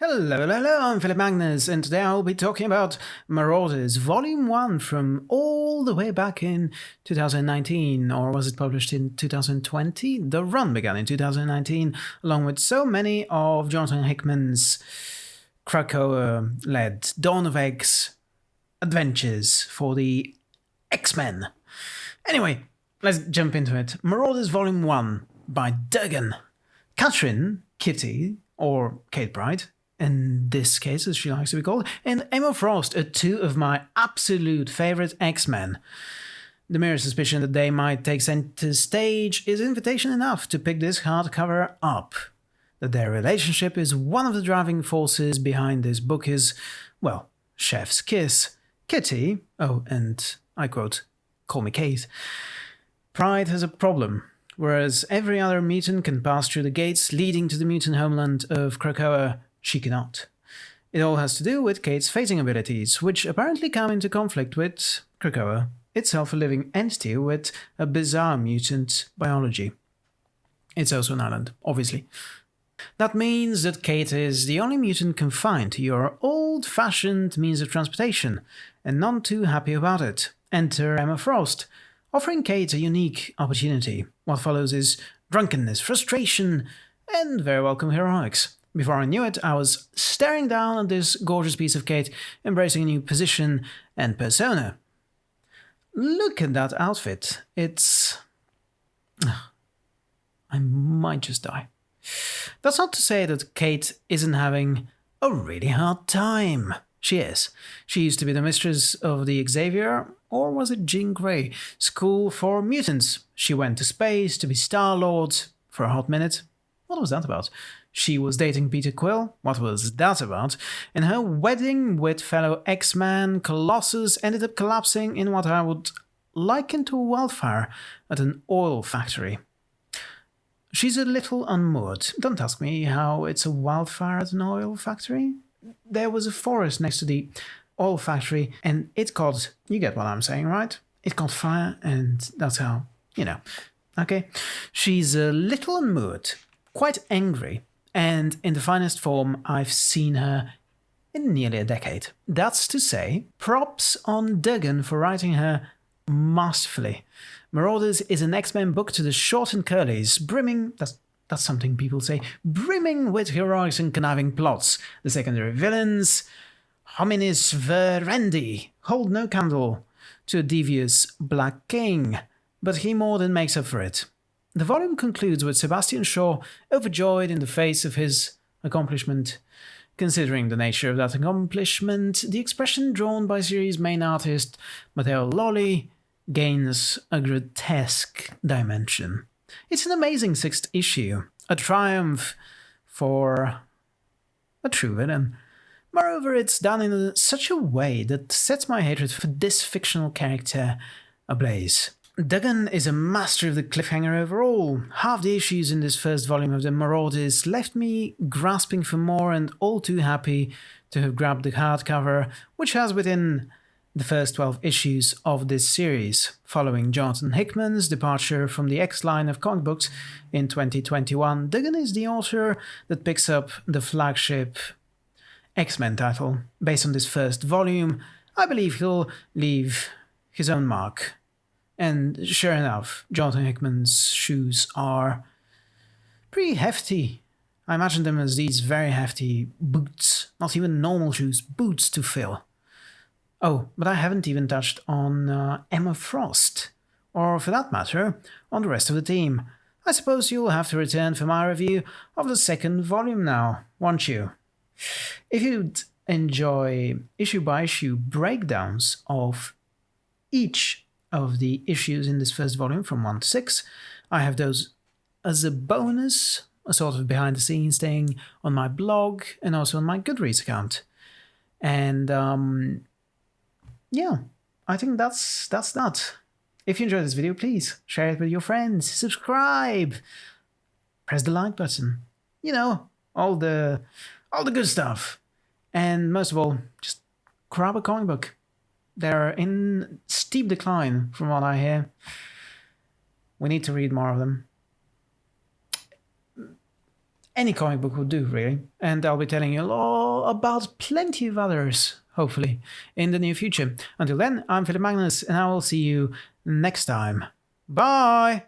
Hello, hello, I'm Philip Magnus, and today I'll be talking about Marauders Volume 1 from all the way back in 2019, or was it published in 2020? The run began in 2019, along with so many of Jonathan Hickman's Krakoa led Dawn of X adventures for the X Men. Anyway, let's jump into it. Marauders Volume 1 by Duggan. Katherine, Kitty, or Kate Pryde, in this case, as she likes to be called, and Emma Frost are two of my absolute favorite X-Men. The mere suspicion that they might take center stage is invitation enough to pick this hardcover up. That their relationship is one of the driving forces behind this book is, well, chef's kiss. Kitty, oh, and I quote, call me Kate. Pryde has a problem. Whereas every other mutant can pass through the gates leading to the mutant homeland of Krakoa, she cannot. It all has to do with Kate's phasing abilities, which apparently come into conflict with Krakoa, itself a living entity with a bizarre mutant biology. It's also an island, obviously. That means that Kate is the only mutant confined to your old-fashioned means of transportation, and none too happy about it. Enter Emma Frost, offering Kate a unique opportunity. What follows is drunkenness, frustration, and very welcome heroics. Before I knew it, I was staring down at this gorgeous piece of Kate, embracing a new position and persona. Look at that outfit. It's... I might just die. That's not to say that Kate isn't having a really hard time. She is. She used to be the mistress of the Xavier, or was it Jean Grey, School for Mutants. She went to space to be Star-Lord for a hot minute. What was that about? She was dating Peter Quill. What was that about? And her wedding with fellow X-Man Colossus ended up collapsing in what I would liken to a wildfire at an oil factory. She's a little unmoored. Don't ask me how it's a wildfire at an oil factory. There was a forest next to the oil factory and it caught, you get what I'm saying, right? It caught fire and that's how, you know. Okay? She's a little unmoored, quite angry, and in the finest form I've seen her in nearly a decade. That's to say, props on Duggan for writing her masterfully. Marauders is an X-Men book to the short and curlies, brimming, that's, that's something people say, brimming with heroics and conniving plots. The secondary villains, homines verendi, hold no candle to a devious Black King, but he more than makes up for it. The volume concludes with Sebastian Shaw overjoyed in the face of his accomplishment. Considering the nature of that accomplishment, the expression drawn by series main artist Matteo Lolli gains a grotesque dimension. It's an amazing sixth issue, a triumph for a true villain. Moreover, it's done in such a way that sets my hatred for this fictional character ablaze. Duggan is a master of the cliffhanger overall. Half the issues in this first volume of the Marauders left me grasping for more and all too happy to have grabbed the hardcover, which has within the first 12 issues of this series, following Jonathan Hickman's departure from the X line of comic books in 2021. Duggan is the author that picks up the flagship X-Men title. Based on this first volume, I believe he'll leave his own mark. And sure enough, Jonathan Hickman's shoes are pretty hefty. I imagine them as these very hefty boots, not even normal shoes, boots to fill. Oh, but I haven't even touched on uh, Emma Frost, or for that matter, on the rest of the team. I suppose you'll have to return for my review of the second volume now, won't you? If you'd enjoy issue by issue breakdowns of each of the issues in this first volume from 1 to 6, I have those as a bonus, a sort of behind the scenes thing on my blog and also on my Goodreads account. And um, yeah, I think that's that's that. If you enjoyed this video, please share it with your friends, subscribe, press the like button. You know, all the all the good stuff. And most of all, just grab a comic book. They're in steep decline from what I hear. We need to read more of them. any comic book would do, really. And I'll be telling you all about plenty of others, hopefully, in the near future. Until then, I'm Philip Magnus, and I will see you next time. Bye!